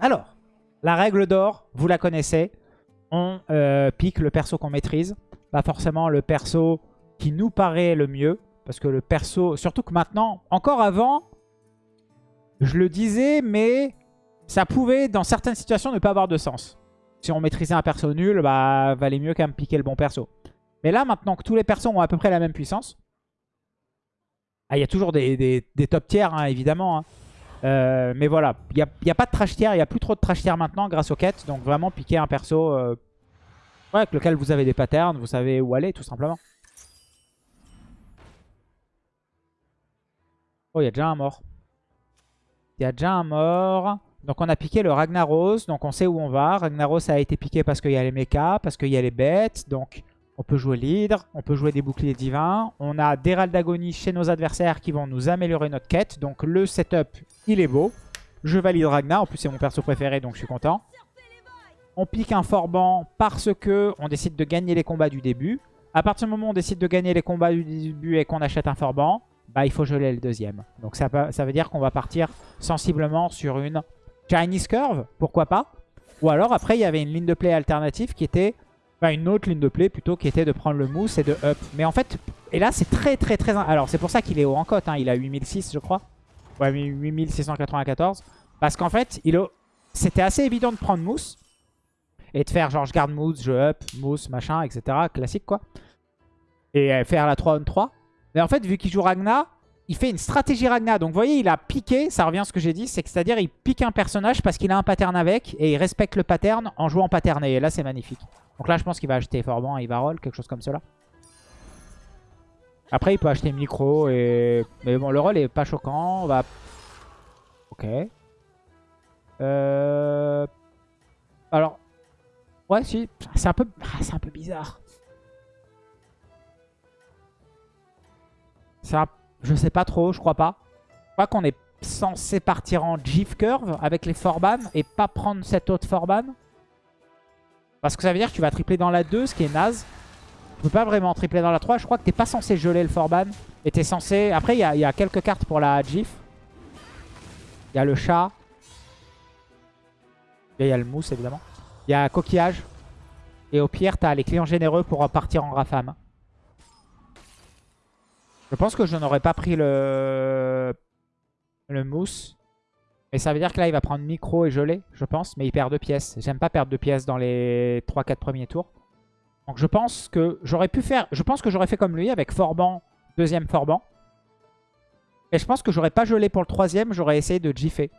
Alors, la règle d'or, vous la connaissez. On euh, pique le perso qu'on maîtrise. Pas forcément le perso qui nous paraît le mieux. Parce que le perso... Surtout que maintenant, encore avant, je le disais, mais ça pouvait, dans certaines situations, ne pas avoir de sens. Si on maîtrisait un perso nul, bah, valait mieux quand même piquer le bon perso. Mais là, maintenant que tous les persos ont à peu près la même puissance, ah, il y a toujours des, top tiers, hein, évidemment. Hein. Euh, mais voilà, il n'y a, y a, pas de trash tier, il n'y a plus trop de trash tier maintenant grâce aux quêtes. Donc vraiment piquer un perso euh, avec lequel vous avez des patterns, vous savez où aller tout simplement. Oh, il y a déjà un mort. Il y a déjà un mort. Donc on a piqué le Ragnaros, donc on sait où on va. Ragnaros a été piqué parce qu'il y a les mechas, parce qu'il y a les bêtes. Donc on peut jouer l'hydre, on peut jouer des boucliers divins. On a des râles d'agonie chez nos adversaires qui vont nous améliorer notre quête. Donc le setup, il est beau. Je valide Ragnar, en plus c'est mon perso préféré donc je suis content. On pique un Forban parce que on décide de gagner les combats du début. À partir du moment où on décide de gagner les combats du début et qu'on achète un Forban, bah il faut geler le deuxième. Donc ça, ça veut dire qu'on va partir sensiblement sur une Chinese Curve, pourquoi pas. Ou alors après il y avait une ligne de play alternative qui était Enfin, une autre ligne de play plutôt qui était de prendre le mousse et de up. Mais en fait, et là c'est très très très... Alors c'est pour ça qu'il est haut en cote, hein. il a 8006 je crois. Ouais, 8694. Parce qu'en fait, il c'était assez évident de prendre mousse. Et de faire genre je garde mousse, je up, mousse, machin, etc. Classique quoi. Et euh, faire la 3 on 3. Mais en fait, vu qu'il joue Ragna, il fait une stratégie Ragna. Donc vous voyez, il a piqué, ça revient à ce que j'ai dit, c'est que c'est-à-dire il pique un personnage parce qu'il a un pattern avec et il respecte le pattern en jouant patterné. Et là, c'est magnifique. Donc là, je pense qu'il va acheter Forban et il va roll, quelque chose comme cela. Après, il peut acheter Micro et... Mais bon, le roll est pas choquant. On va... Ok. Euh... Alors... Ouais, si. C'est un peu... Ah, c'est un peu bizarre. Je sais pas trop, je crois pas. Je crois qu'on est censé partir en GIF Curve avec les Forban et pas prendre cette autre Forban. Parce que ça veut dire que tu vas tripler dans la 2, ce qui est naze. Tu peux pas vraiment tripler dans la 3. Je crois que t'es pas censé geler le Forban. Et t'es censé... Après, il y, a quelques cartes pour la GIF. Il y a le chat. Il y a le mousse, évidemment. Il y a coquillage. Et au pire, t'as les clients généreux pour partir en Rafam. Je pense que je n'aurais pas pris le... le mousse. Mais ça veut dire que là, il va prendre micro et gelé, je pense. Mais il perd deux pièces. J'aime pas perdre deux pièces dans les 3-4 premiers tours. Donc je pense que j'aurais pu faire... Je pense que j'aurais fait comme lui avec Forban, deuxième Forban. Et je pense que j'aurais pas gelé pour le troisième. J'aurais essayé de giffer.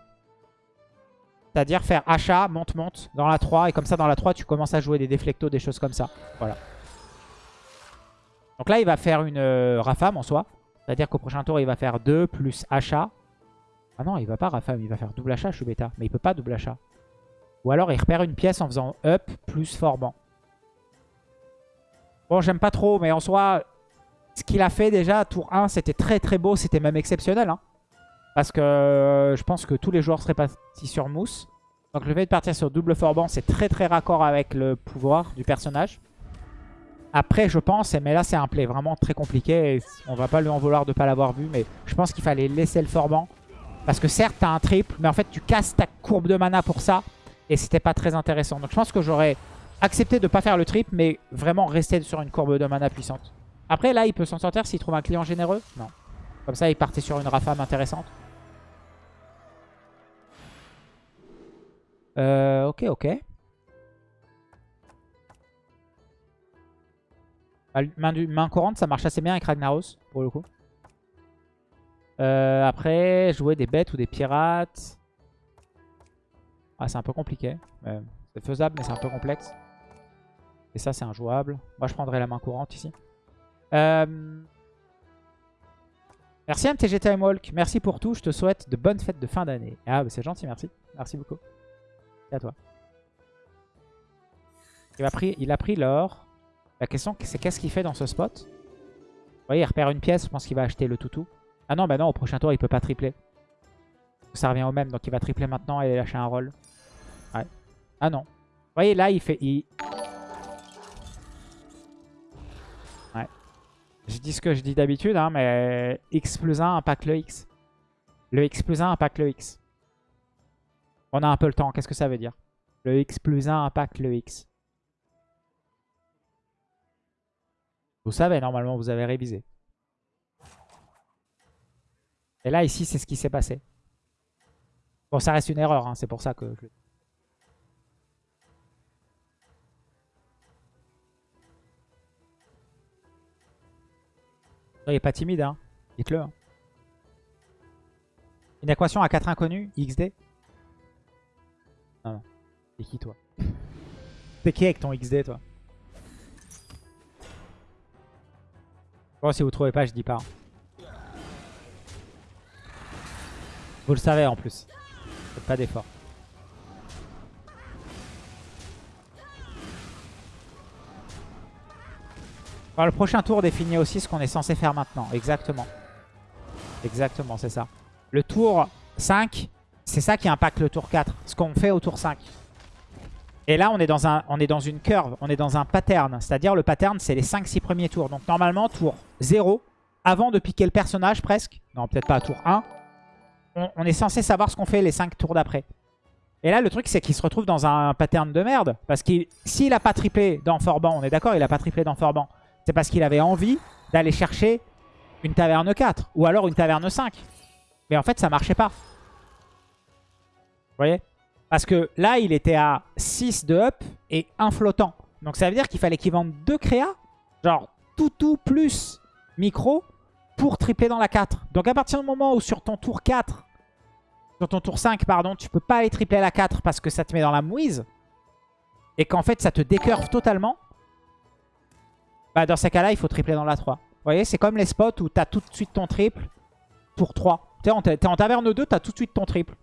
C'est-à-dire faire achat, monte-monte dans la 3. Et comme ça, dans la 3, tu commences à jouer des déflectos, des choses comme ça. Voilà. Donc là, il va faire une euh, Rafam en soi. C'est-à-dire qu'au prochain tour, il va faire 2 plus achat. Ah non, il va pas Rafam, il va faire double achat, je suis bêta. Mais il peut pas double achat. Ou alors il repère une pièce en faisant up plus Forban. Bon, j'aime pas trop, mais en soi, ce qu'il a fait déjà, tour 1, c'était très très beau, c'était même exceptionnel. Hein. Parce que euh, je pense que tous les joueurs seraient partis sur Mousse. Donc le fait de partir sur double Forban, c'est très très raccord avec le pouvoir du personnage. Après, je pense, mais là c'est un play vraiment très compliqué. On va pas lui en vouloir de pas l'avoir vu, mais je pense qu'il fallait laisser le Forban. Parce que certes, tu as un triple, mais en fait, tu casses ta courbe de mana pour ça. Et c'était pas très intéressant. Donc je pense que j'aurais accepté de pas faire le triple, mais vraiment rester sur une courbe de mana puissante. Après, là, il peut s'en sortir s'il trouve un client généreux? Non. Comme ça, il partait sur une rafame intéressante. Euh, ok, ok. Main, main courante, ça marche assez bien avec Ragnaros, pour le coup. Euh, après, jouer des bêtes ou des pirates. Ah, c'est un peu compliqué. c'est faisable, mais c'est un peu complexe. Et ça, c'est injouable. Moi, je prendrais la main courante ici. Euh... Merci MTG Time Walk. Merci pour tout. Je te souhaite de bonnes fêtes de fin d'année. Ah, bah, c'est gentil, merci. Merci beaucoup. Et à toi. Il a pris, il a pris l'or. La question, c'est qu'est-ce qu'il fait dans ce spot? Vous voyez, il repère une pièce. Je pense qu'il va acheter le toutou. Ah non, bah non, au prochain tour, il peut pas tripler. Ça revient au même, donc il va tripler maintenant et lâcher un roll. Ouais. Ah non. Vous voyez, là, il fait... Ouais. Je dis ce que je dis d'habitude, hein, mais X plus 1 impacte le X. Le X plus 1 impacte le X. On a un peu le temps. Qu'est-ce que ça veut dire? Le X plus 1 impacte le X. Vous savez, normalement, vous avez révisé. Et là, ici, c'est ce qui s'est passé. Bon, ça reste une erreur, hein, c'est pour ça que... Je... Soyez pas timide, hein. Dites-le. Hein. Une équation à 4 inconnus, XD Non, non. T'es qui, toi? T'es qui avec ton XD, toi? Bon, si vous trouvez pas, je dis pas. Hein. Vous le savez, en plus. Faites pas d'effort. le prochain tour définit aussi ce qu'on est censé faire maintenant. Exactement. Exactement, c'est ça. Le tour 5, c'est ça qui impacte le tour 4. Ce qu'on fait au tour 5. Et là, on est, dans un, on est dans une curve, on est dans un pattern. C'est-à-dire, le pattern, c'est les 5-6 premiers tours. Donc, normalement, tour 0, avant de piquer le personnage presque. Non, peut-être pas à tour 1. On, est censé savoir ce qu'on fait les 5 tours d'après. Et là, le truc, c'est qu'il se retrouve dans un pattern de merde. Parce que s'il n'a pas triplé dans Forban, on est d'accord, il n'a pas triplé dans Forban c'est parce qu'il avait envie d'aller chercher une taverne 4 ou alors une taverne 5. Mais en fait, ça marchait pas. Vous voyez? Parce que là, il était à 6 de up et un flottant. Donc ça veut dire qu'il fallait qu'il vende deux créas, genre tout tout plus micro, pour tripler dans la 4. Donc à partir du moment où sur ton tour 4, sur ton tour 5, pardon, tu peux pas aller tripler la 4 parce que ça te met dans la mouise, et qu'en fait ça te décurve totalement, bah, dans ces cas-là, il faut tripler dans la 3. Vous voyez, c'est comme les spots où tu as tout de suite ton triple. Tour 3. Tu es en taverne 2, tu as tout de suite ton triple.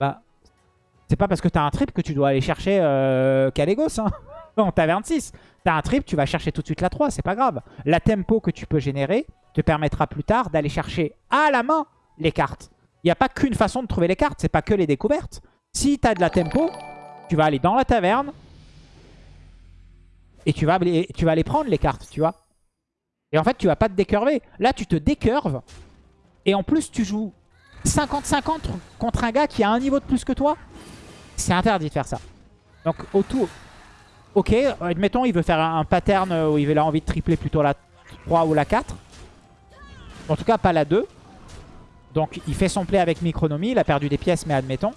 Bah, c'est pas parce que tu as un triple que tu dois aller chercher euh, Calégos. Hein. en taverne 6. Tu as un triple, tu vas chercher tout de suite la 3, c'est pas grave. La tempo que tu peux générer te permettra plus tard d'aller chercher à la main les cartes. Il n'y a pas qu'une façon de trouver les cartes, c'est pas que les découvertes. Si tu as de la tempo, tu vas aller dans la taverne, et tu vas, tu vas aller prendre les cartes, tu vois. Et en fait, tu vas pas te décurver. Là, tu te décurves. Et en plus, tu joues 50-50 contre un gars qui a un niveau de plus que toi. C'est interdit de faire ça. Donc, au tour... Ok, admettons, il veut faire un pattern où il a envie de tripler plutôt la 3 ou la 4. En tout cas, pas la 2. Donc, il fait son play avec Micronomie. Il a perdu des pièces, mais admettons.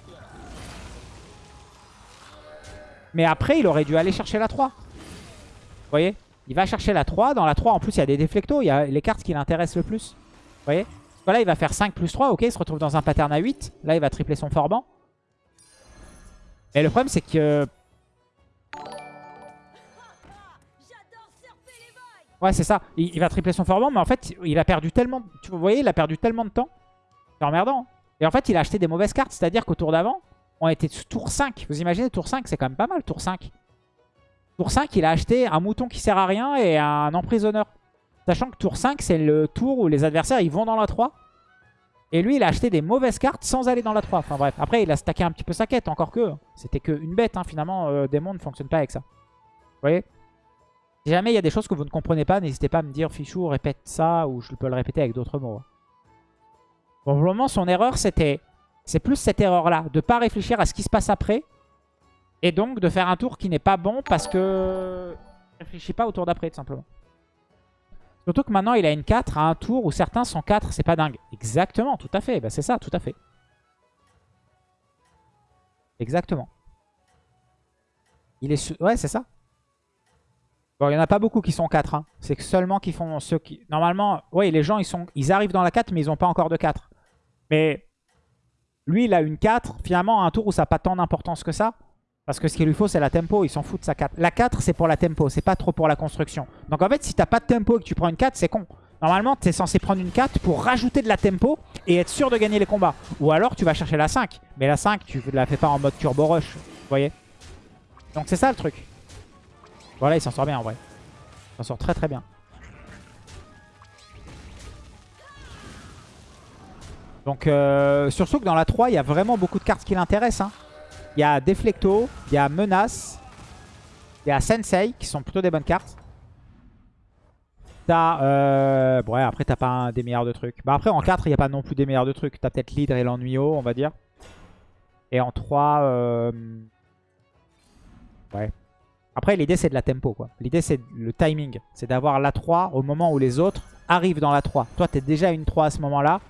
Mais après, il aurait dû aller chercher la 3 voyez? Il va chercher la 3. Dans la 3, en plus, il y a des déflectos. Il y a les cartes qui l'intéressent le plus. Vous voyez? Là, il va faire 5 plus 3. Ok, il se retrouve dans un pattern à 8. Là, il va tripler son forban. Et le problème, c'est que... Ouais, c'est ça. Il, va tripler son forban, mais en fait, il a perdu tellement... Tellement de temps. C'est emmerdant. Hein. Et en fait, il a acheté des mauvaises cartes. C'est-à-dire qu'au tour d'avant, on était tour 5. Vous imaginez, tour 5, c'est quand même pas mal, tour 5. Tour 5, il a acheté un mouton qui sert à rien et un emprisonneur. Sachant que tour 5, c'est le tour où les adversaires ils vont dans la 3. Et lui, il a acheté des mauvaises cartes sans aller dans la 3. Enfin bref, après, il a stacké un petit peu sa quête, encore que. C'était qu'une bête, hein, finalement. Euh, Démon ne fonctionne pas avec ça. Vous voyez? Si jamais il y a des choses que vous ne comprenez pas, n'hésitez pas à me dire, Fichou, répète ça, ou je peux le répéter avec d'autres mots. Bon, pour le moment, son erreur, c'était... C'est plus cette erreur-là, de ne pas réfléchir à ce qui se passe après, et donc de faire un tour qui n'est pas bon parce que... ne réfléchit pas au tour d'après tout simplement. Surtout que maintenant il a une 4 à un tour où certains sont 4, c'est pas dingue. Exactement, tout à fait, bah, c'est ça, tout à fait. Exactement. Il est Ouais, c'est ça. Bon, il n'y en a pas beaucoup qui sont 4. Hein. C'est seulement qui font ceux qui... Normalement, oui, les gens, ils, sont... ils arrivent dans la 4, mais ils n'ont pas encore de 4. Mais lui, il a une 4. Finalement, à un tour où ça n'a pas tant d'importance que ça. Parce que ce qu'il lui faut, c'est la tempo. Il s'en fout de sa 4. La 4, c'est pour la tempo. C'est pas trop pour la construction. Donc en fait, si t'as pas de tempo et que tu prends une 4, c'est con. Normalement, tu es censé prendre une 4 pour rajouter de la tempo et être sûr de gagner les combats. Ou alors, tu vas chercher la 5. Mais la 5, tu la fais pas en mode turbo rush. Vous voyez Donc c'est ça le truc. Voilà, il s'en sort bien en vrai. Il s'en sort très très bien. Donc, euh, surtout que dans la 3, il y a vraiment beaucoup de cartes qui l'intéressent. Hein. Il y a Deflecto, il y a Menace, il y a Sensei, qui sont plutôt des bonnes cartes. T'as... Euh... Ouais, après, t'as pas des meilleurs de trucs. Bah après, en 4, il n'y a pas non plus des meilleurs de trucs. T'as peut-être l'Hydre et l'Ennuyo, on va dire. Et en 3... euh, Ouais. Après, l'idée, c'est de la tempo. quoi. L'idée, c'est le timing. C'est d'avoir la 3 au moment où les autres arrivent dans la 3. Toi, tu es déjà une 3 à ce moment-là.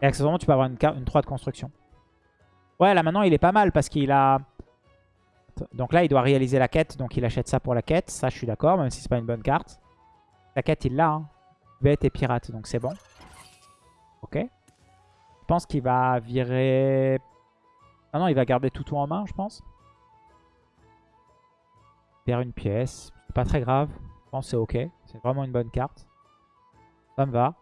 Et accessoirement, tu peux avoir une, ca- une 3 de construction. Ouais, là, maintenant, il est pas mal parce qu'il a... Donc là, il doit réaliser la quête. Donc, il achète ça pour la quête. Ça, je suis d'accord, même si c'est pas une bonne carte. La quête, il l'a. Hein. Bête et pirate, donc c'est bon. Ok. Je pense qu'il va virer... Ah non, il va garder tout tout en main, je pense. Perd une pièce. C'est pas très grave. Je pense c'est ok. C'est vraiment une bonne carte. Ça me va.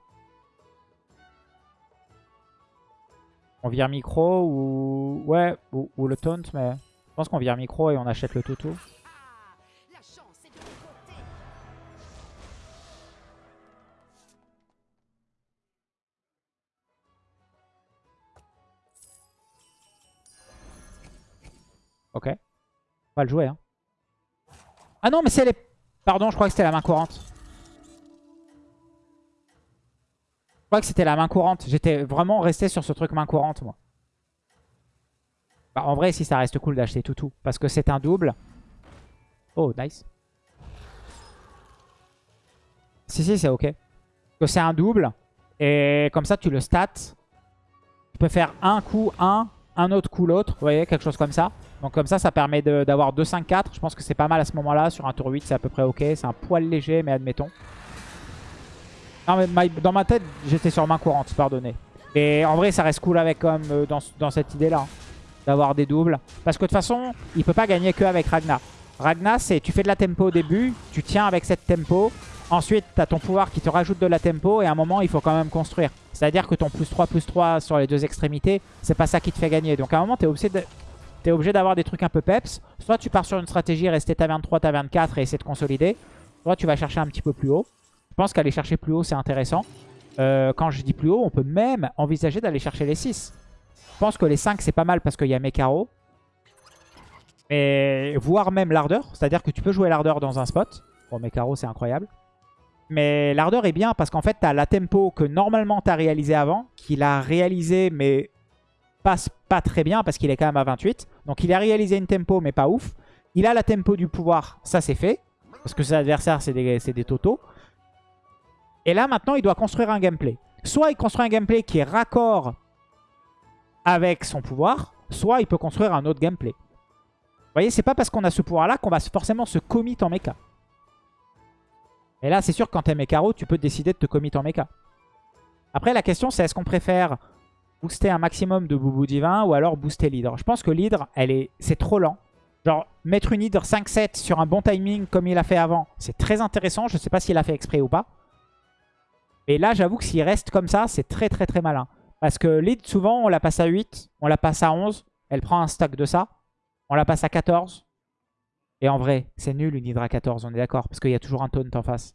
On vire micro ou... Ouais, ou, ou le taunt, mais... Je pense qu'on vire micro et on achète le toutou. Ok. On va le jouer. Hein. Ah non, mais c'est les... Pardon, je crois que c'était la main courante. Je crois que c'était la main courante. J'étais vraiment resté sur ce truc main courante, moi. Bah, en vrai, si ça reste cool d'acheter Toutou. Parce que c'est un double. Oh, nice. Si, si, c'est ok. Que c'est un double. Et comme ça, tu le stats. Tu peux faire un coup, un, un autre coup, l'autre. Vous voyez, quelque chose comme ça. Donc comme ça, ça permet d'avoir 2-5-4. Je pense que c'est pas mal à ce moment-là. Sur un tour 8, c'est à peu près ok. C'est un poil léger, mais admettons. Non, mais ma- dans ma tête, j'étais sur main courante, pardonnez. Mais en vrai, ça reste cool avec comme euh, dans, cette idée-là. hein, D'avoir des doubles. Parce que de toute façon, il peut pas gagner que avec Ragnar. Ragnar, c'est tu fais de la tempo au début, tu tiens avec cette tempo. Ensuite, tu as ton pouvoir qui te rajoute de la tempo. Et à un moment, il faut quand même construire. C'est-à-dire que ton plus 3, plus 3 sur les deux extrémités, c'est pas ça qui te fait gagner. Donc à un moment, tu es obligé de... T'es obligé d'avoir des trucs un peu peps. Soit tu pars sur une stratégie, rester taverne 3, taverne 4 et essayer de consolider. Soit tu vas chercher un petit peu plus haut. Je pense qu'aller chercher plus haut, c'est intéressant. Euh, quand je dis plus haut, on peut même envisager d'aller chercher les 6. Je pense que les 5, c'est pas mal parce qu'il y a mes carreaux. Et voire même l'ardeur. C'est-à-dire que tu peux jouer l'ardeur dans un spot. Bon, mes carreaux, c'est incroyable. Mais l'ardeur est bien parce qu'en fait, tu as la tempo que normalement tu as réalisé avant. Qu'il a réalisé, mais passe pas très bien parce qu'il est quand même à 28. Donc il a réalisé une tempo, mais pas ouf. Il a la tempo du pouvoir, ça c'est fait. Parce que ses adversaires, c'est des, des. Et là, maintenant, il doit construire un gameplay. Soit il construit un gameplay qui est raccord avec son pouvoir, soit il peut construire un autre gameplay. Vous voyez, c'est pas parce qu'on a ce pouvoir-là qu'on va forcément se commit en mecha. Et là, c'est sûr quand t'es mécaro, tu peux décider de te commit en mecha. Après, la question, c'est est-ce qu'on préfère booster un maximum de boubou divin ou alors booster l'hydre Je pense que l'hydre, elle est, c'est trop lent. Genre, mettre une hydre 5-7 sur un bon timing comme il a fait avant, c'est très intéressant. Je sais pas s'il a fait exprès ou pas. Et là, j'avoue que s'il reste comme ça, c'est très très très malin. Parce que l'hydre, souvent, on la passe à 8, on la passe à 11. Elle prend un stack de ça. On la passe à 14. Et en vrai, c'est nul une hydre à 14, on est d'accord. Parce qu'il y a toujours un taunt en face.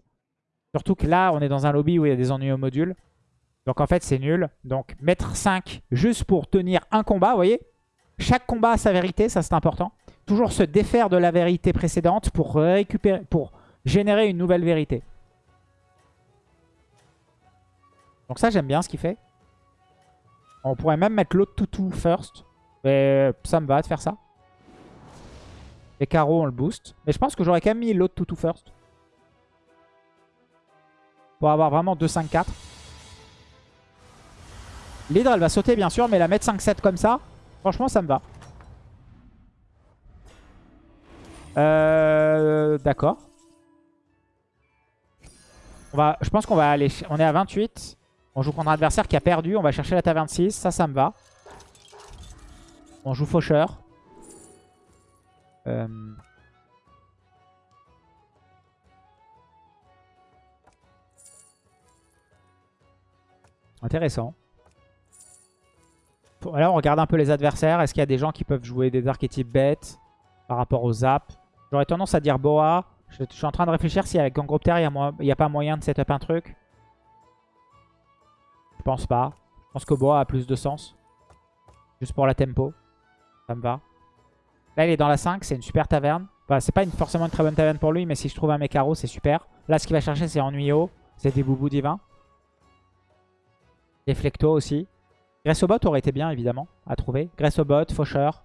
Surtout que là, on est dans un lobby où il y a des ennuis au module. Donc en fait, c'est nul. Donc mettre 5 juste pour tenir un combat, vous voyez? Chaque combat a sa vérité, ça c'est important. Toujours se défaire de la vérité précédente pour récupérer, pour générer une nouvelle vérité. Donc ça, j'aime bien ce qu'il fait. On pourrait même mettre l'autre toutou first. Mais ça me va de faire ça. Les carreaux, on le boost. Mais je pense que j'aurais quand même mis l'autre toutou first. Pour avoir vraiment 2-5-4. L'hydre, elle va sauter bien sûr, mais la mettre 5-7 comme ça, franchement, ça me va. Euh, D'accord. Je pense qu'on va aller... On est à 28. On joue contre un adversaire qui a perdu. On va chercher la taverne 6. Ça, ça me va. On joue faucheur. Euh... Intéressant. Là, on regarde un peu les adversaires. Est-ce qu'il y a des gens qui peuvent jouer des archétypes bêtes par rapport aux zap J'aurais tendance à dire Boa. Je, suis en train de réfléchir si avec Gangropter, il n'y a, pas moyen de setup un truc. Je pense pas. Je pense que Boa a plus de sens. Juste pour la tempo. Ça me va. Là, il est dans la 5. C'est une super taverne. Enfin, c'est pas forcément une très bonne taverne pour lui, mais si je trouve un Mekaro, c'est super. Là, ce qu'il va chercher, c'est Ennuyeux. C'est des boubous divins. Des Flecto aussi. Gressobot aurait été bien, évidemment, à trouver. Gressobot, Faucheur.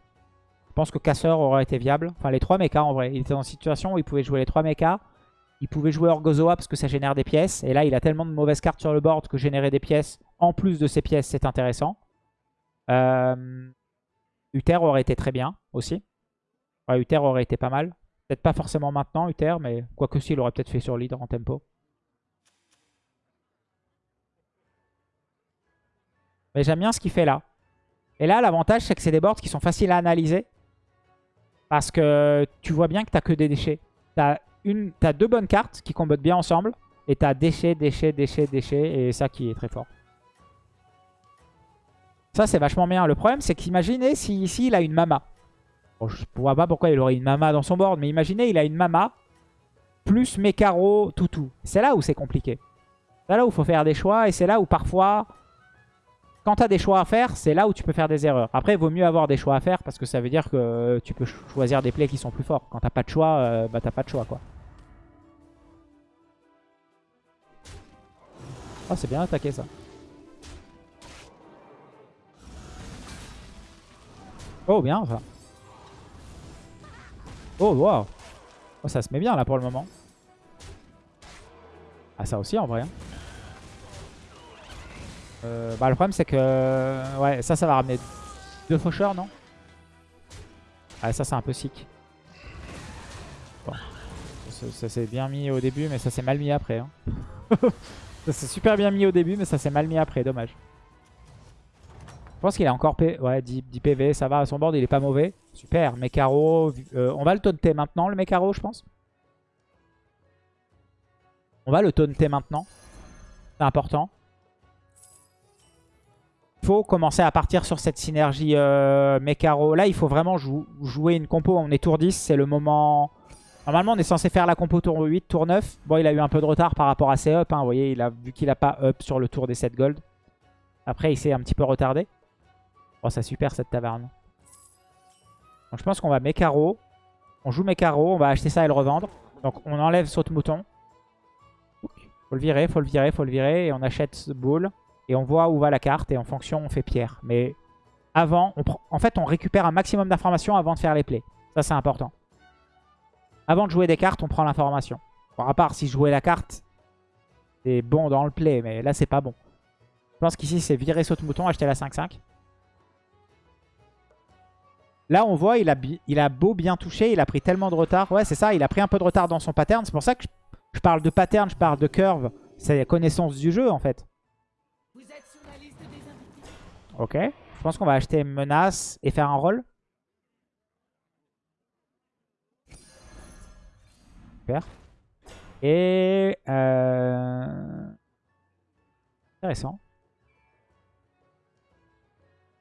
Je pense que Casseur aurait été viable. Enfin, les trois mechas, en vrai. Il était dans une situation où il pouvait jouer les trois mechas. Il pouvait jouer Orgozoa parce que ça génère des pièces. Et là, il a tellement de mauvaises cartes sur le board que générer des pièces, en plus de ces pièces, c'est intéressant. Euh... Uther aurait été très bien, aussi. Ouais, Uther aurait été pas mal. Peut-être pas forcément maintenant, Uther, mais quoique si, il aurait peut-être fait sur leader en tempo. Mais j'aime bien ce qu'il fait là. Et là, l'avantage, c'est que c'est des boards qui sont faciles à analyser. Parce que tu vois bien que tu n'as que des déchets. Tu as, deux bonnes cartes qui combattent bien ensemble. Et tu as déchets, déchets, déchets, déchets. Et ça qui est très fort. Ça, c'est vachement bien. Le problème, c'est qu'imaginez si ici, il a une mama. Je ne vois pas pourquoi il aurait une mama dans son board. Mais imaginez, il a une mama plus mes carreaux, tout, tout. C'est là où c'est compliqué. C'est là où il faut faire des choix. Et c'est là où parfois quand tu as des choix à faire, c'est là où tu peux faire des erreurs. Après, il vaut mieux avoir des choix à faire parce que ça veut dire que tu peux choisir des plays qui sont plus forts. Quand t'as pas de choix, euh, bah t'as pas de choix quoi. Oh, c'est bien attaqué ça. Oh, bien ça. Oh, wow. Oh, ça se met bien là pour le moment. Ah, ça aussi en vrai. Hein. Euh, bah, le problème, c'est que... Ouais, ça, ça va ramener deux faucheurs, non? Ah, ça, c'est un peu sick. Bon. Ça, s'est bien mis au début, mais ça s'est mal mis après. Hein. ça s'est super bien mis au début, mais ça s'est mal mis après. Dommage. Je pense qu'il a encore P... ouais, 10, PV, ça va. Son board, il est pas mauvais. Super. Mekaro. Euh, on va le taunter maintenant, le Mekaro, je pense. On va le taunter maintenant. C'est important faut commencer à partir sur cette synergie euh, Mekaro. Là, il faut vraiment jouer une compo. On est tour 10, c'est le moment... Normalement, on est censé faire la compo tour 8, tour 9. Bon, il a eu un peu de retard par rapport à ses up. Hein. Vous voyez, il a, vu qu'il n'a pas up sur le tour des 7 gold. Après, il s'est un petit peu retardé. Oh, c'est super cette taverne. Donc, je pense qu'on va Mekaro. On joue Mekaro, on va acheter ça et le revendre. Donc, on enlève saute-mouton. Faut le virer, faut le virer, faut le virer. Et on achète boule. Et on voit où va la carte et en fonction on fait pierre. Mais avant, en fait on récupère un maximum d'informations avant de faire les plays. Ça c'est important. Avant de jouer des cartes, on prend l'information. À part si jouer la carte, c'est bon dans le play, mais là c'est pas bon. Je pense qu'ici c'est virer saute-mouton, acheter la 5-5. Là, on voit, il a, beau bien toucher, il a pris tellement de retard. Ouais, c'est ça, il a pris un peu de retard dans son pattern. C'est pour ça que je, parle de pattern, je parle de curve. C'est la connaissance du jeu, en fait. Ok. Je pense qu'on va acheter menace et faire un rôle. Super. Et... Euh... Intéressant.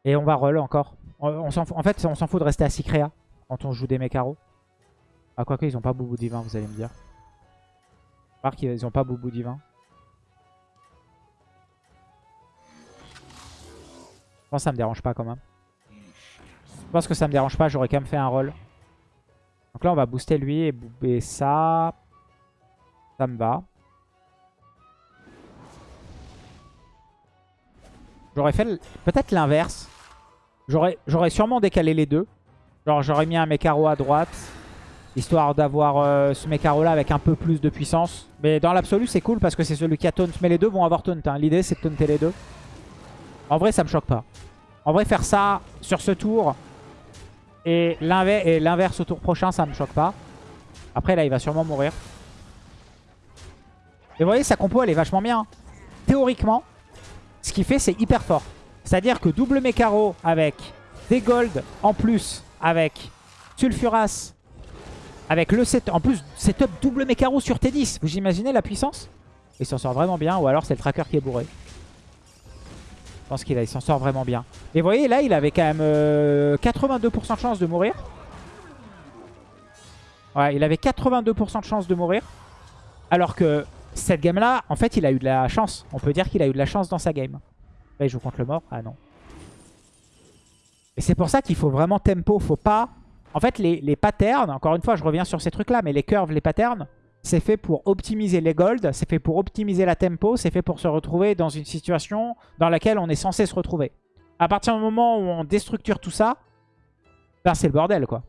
Et on va roll encore. En fait, on s'en fout de rester à Sicrea quand on joue des mécaros. Ah, quoique, ils ont pas Boubou Divin, vous allez me dire. Voir qu'ils ont pas Boubou Divin. Je pense que ça me dérange pas quand même. Je pense que ça me dérange pas, j'aurais quand même fait un roll. Donc là on va booster lui et booster ça. Ça me va. J'aurais fait peut-être l'inverse. J'aurais sûrement décalé les deux. Genre j'aurais mis un Mekaro à droite. Histoire d'avoir euh, ce Mekaro là avec un peu plus de puissance. Mais dans l'absolu c'est cool parce que c'est celui qui a taunt. Mais les deux vont avoir taunt. Hein. L'idée c'est de taunter les deux. En vrai, ça me choque pas. En vrai, faire ça sur ce tour et l'inverse au tour prochain, ça me choque pas. Après, là, il va sûrement mourir. Et vous voyez, sa compo, elle est vachement bien. Théoriquement, ce qu'il fait, c'est hyper fort. C'est-à-dire que double Mekaro avec des gold en plus, avec Sulfuras, avec le set... En plus, setup double Mekaro sur T10. Vous imaginez la puissance? Il s'en sort vraiment bien, ou alors c'est le tracker qui est bourré. Je pense qu'il s'en sort vraiment bien. Et vous voyez, là, il avait quand même 82% euh, de chance de mourir. Ouais, il avait 82% de chance de mourir. Alors que cette game-là, en fait, il a eu de la chance. On peut dire qu'il a eu de la chance dans sa game. Là, il joue contre le mort. Ah non. Et c'est pour ça qu'il faut vraiment tempo. Faut pas... En fait, les, les patterns, encore une fois, je reviens sur ces trucs-là, mais les curves, les patterns, c'est fait pour optimiser les golds, c'est fait pour optimiser la tempo, c'est fait pour se retrouver dans une situation dans laquelle on est censé se retrouver. À partir du moment où on déstructure tout ça, ben c'est le bordel quoi.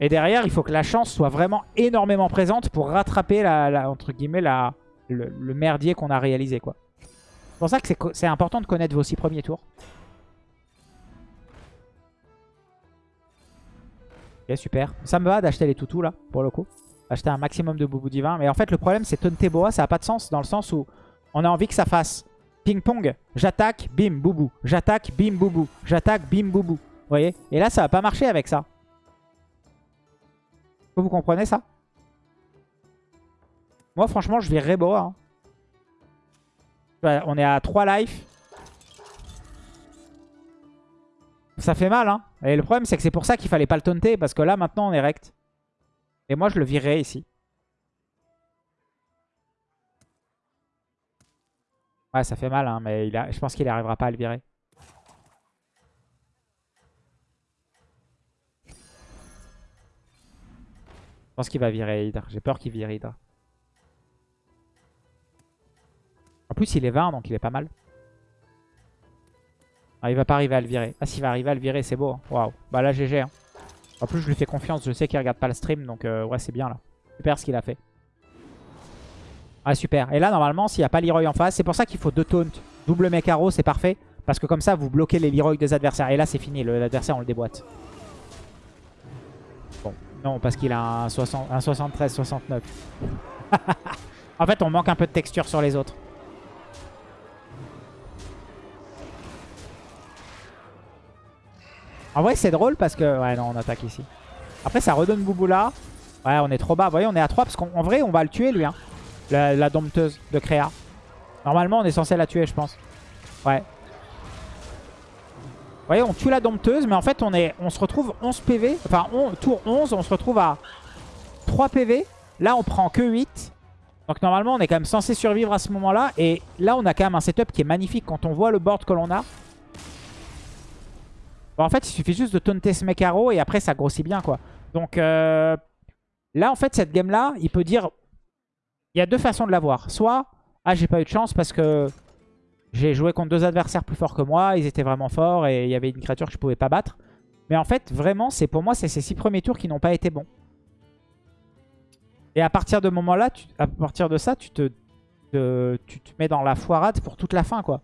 Et derrière, il faut que la chance soit vraiment énormément présente pour rattraper la, entre guillemets la, le, merdier qu'on a réalisé quoi. C'est pour ça que c'est important de connaître vos six premiers tours. Ok, super. Ça me va d'acheter les toutous là, pour le coup. Acheter un maximum de boubou divin. Mais en fait, le problème, c'est Tonteboa, ça n'a pas de sens dans le sens où on a envie que ça fasse ping-pong. J'attaque, bim, boubou. J'attaque, bim, boubou. J'attaque, bim, boubou. Vous voyez? Et là, ça va pas marcher avec ça. Vous comprenez ça? Moi, franchement, je vais Boa. Hein. On est à 3 life. Ça fait mal, hein. Et le problème, c'est que c'est pour ça qu'il fallait pas le taunter. Parce que là, maintenant, on est rect. Et moi, je le virerai ici. Ouais, ça fait mal, hein, mais je pense qu'il n'arrivera pas à le virer. Je pense qu'il va virer Hydra. J'ai peur qu'il vire Hydra. En plus, il est 20, donc il est pas mal. Ah, il va pas arriver à le virer. Ah, s'il va arriver à le virer, c'est beau. Hein. Waouh. Bah là, GG. Hein. En plus, je lui fais confiance. Je sais qu'il regarde pas le stream, donc euh, ouais, c'est bien là. Super ce qu'il a fait. Ah, super. Et là, normalement, s'il n'y a pas Leroy en face, c'est pour ça qu'il faut deux taunts. Double Mekaro, c'est parfait. Parce que comme ça, vous bloquez les Leroy des adversaires. Et là, c'est fini. L'adversaire, on le déboîte. Bon, non, parce qu'il a un, 73-69. en fait, on manque un peu de texture sur les autres. En vrai, c'est drôle parce que... Ouais, non, on attaque ici. Après, ça redonne Bouboula. Ouais, on est trop bas. Vous voyez, on est à 3 parce qu'en vrai, on va le tuer, lui. Hein. La, dompteuse de Créa. Normalement, on est censé la tuer, je pense. Ouais. Vous voyez, on tue la dompteuse, mais en fait, on, est, on se retrouve 11 PV. Enfin, tour 11, on se retrouve à 3 PV. Là, on prend que 8. Donc normalement, on est quand même censé survivre à ce moment-là. Et là, on a quand même un setup qui est magnifique quand on voit le board que l'on a. Bon, en fait, il suffit juste de taunter ce Mekaro et après, ça grossit bien, quoi. Donc euh, là, en fait, cette game-là, il peut dire il y a deux façons de l'avoir. Soit, ah, j'ai pas eu de chance parce que j'ai joué contre deux adversaires plus forts que moi, ils étaient vraiment forts et il y avait une créature que je pouvais pas battre. Mais en fait, vraiment, c'est pour moi, c'est ces six premiers tours qui n'ont pas été bons. Et à partir de moment-là, à partir de ça, tu te, tu te mets dans la foirade pour toute la fin, quoi.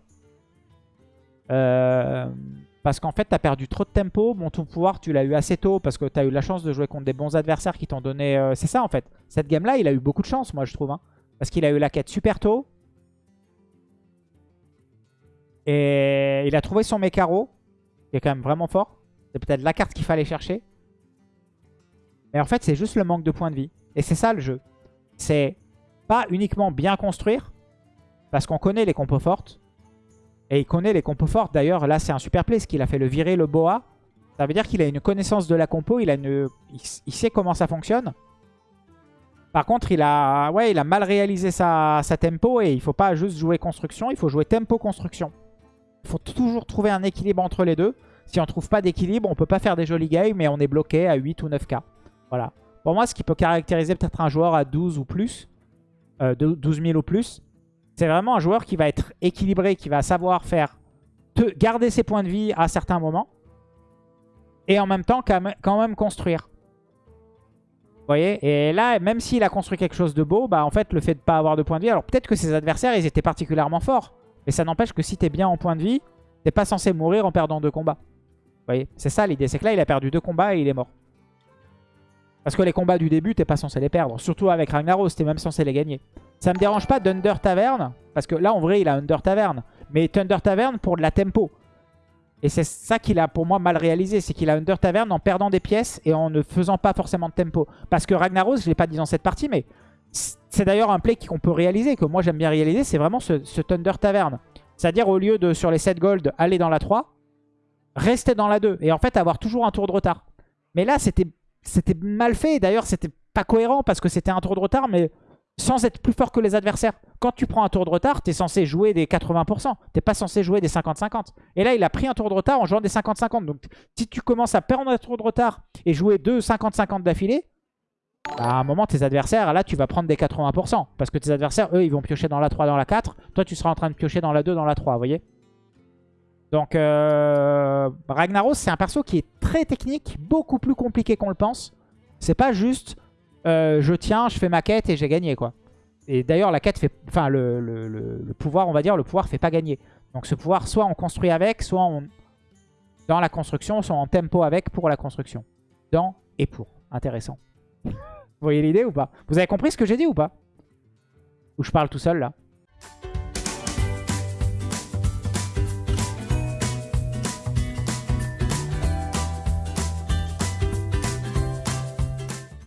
Euh, parce qu'en fait, tu as perdu trop de tempo. Bon, ton pouvoir, tu l'as eu assez tôt parce que tu as eu la chance de jouer contre des bons adversaires qui t'ont donné... Euh, c'est ça, en fait. Cette game-là, il a eu beaucoup de chance, moi, je trouve. Hein. Parce qu'il a eu la quête super tôt. Et il a trouvé son Mekaro, qui est quand même vraiment fort. C'est peut-être la carte qu'il fallait chercher. Mais en fait, c'est juste le manque de points de vie. Et c'est ça, le jeu. C'est pas uniquement bien construire, parce qu'on connaît les compos fortes. Et il connaît les compos fortes. D'ailleurs, là, c'est un super play, ce qu'il a fait le virer, le boa. Ça veut dire qu'il a une connaissance de la compo, il, a il sait comment ça fonctionne. Par contre, il a, ouais, il a mal réalisé sa, tempo et il faut pas juste jouer construction, il faut jouer tempo-construction. Il faut toujours trouver un équilibre entre les deux. Si on ne trouve pas d'équilibre, on peut pas faire des jolis games, mais on est bloqué à 8 ou 9k. Voilà. Pour moi, ce qui peut caractériser peut-être un joueur à 12 ou plus, euh, 12 000 ou plus, c'est vraiment un joueur qui va être équilibré, qui va savoir faire garder ses points de vie à certains moments. Et en même temps, quand même construire. Vous voyez? Et là, même s'il a construit quelque chose de beau, bah en fait, le fait de ne pas avoir de points de vie... Alors peut-être que ses adversaires, ils étaient particulièrement forts. Mais ça n'empêche que si tu es bien en point de vie, t'es pas censé mourir en perdant deux combats. Vous voyez? C'est ça l'idée. C'est que là, il a perdu deux combats et il est mort. Parce que les combats du début, t'es pas censé les perdre. Surtout avec Ragnaros, t'es même censé les gagner. Ça me dérange pas d'Under Tavern. Parce que là, en vrai, il a Under Tavern. Mais Thunder Tavern pour de la tempo. Et c'est ça qu'il a pour moi mal réalisé. C'est qu'il a Under Tavern en perdant des pièces et en ne faisant pas forcément de tempo. Parce que Ragnaros, je ne l'ai pas dit dans cette partie, mais c'est d'ailleurs un play qu'on peut réaliser, que moi j'aime bien réaliser. C'est vraiment ce, Thunder Tavern. C'est-à-dire au lieu de sur les 7 gold aller dans la 3, rester dans la 2. Et en fait avoir toujours un tour de retard. Mais là, c'était mal fait. D'ailleurs, c'était pas cohérent parce que c'était un tour de retard, mais sans être plus fort que les adversaires. Quand tu prends un tour de retard, tu es censé jouer des 80%. Tu pas censé jouer des 50-50. Et là, il a pris un tour de retard en jouant des 50-50. Donc, si tu commences à perdre un tour de retard et jouer deux 50-50 d'affilée, à un moment, tes adversaires, là, tu vas prendre des 80%. Parce que tes adversaires, eux, ils vont piocher dans la 3, dans la 4. Toi, tu seras en train de piocher dans la 2, dans la 3, vous voyez Donc euh, Ragnaros, c'est un perso qui est très technique, beaucoup plus compliqué qu'on le pense. C'est pas juste euh, je tiens, je fais ma quête et j'ai gagné quoi. Et d'ailleurs la quête fait, enfin le, le- le- pouvoir, on va dire, le pouvoir fait pas gagner. Donc ce pouvoir, soit on construit avec, soit on dans la construction, soit en tempo avec pour la construction. Dans et pour. Intéressant. Vous voyez l'idée ou pas? Vous avez compris ce que j'ai dit ou pas? Ou je parle tout seul là?